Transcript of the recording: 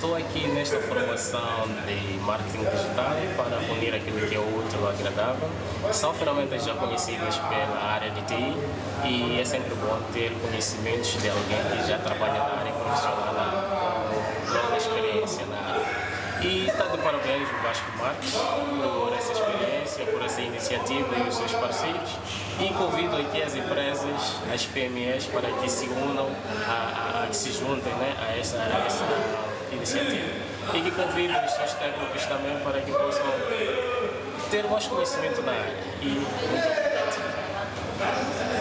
Estou aqui nesta formação de marketing digital para unir aquilo que é útil ao agradável. São ferramentas já conhecidas pela área de TI e é sempre bom ter conhecimentos de alguém que já trabalha na área profissional com longa experiência na área. E está de parabéns o Vasco Marques por essa experiência, por essa iniciativa e os seus parceiros. E convido aqui as empresas, as PMEs, para que se unam, a, a, que se juntem né, a, essa, a essa iniciativa. E que convido os seus técnicos também para que possam ter mais conhecimento na área. E.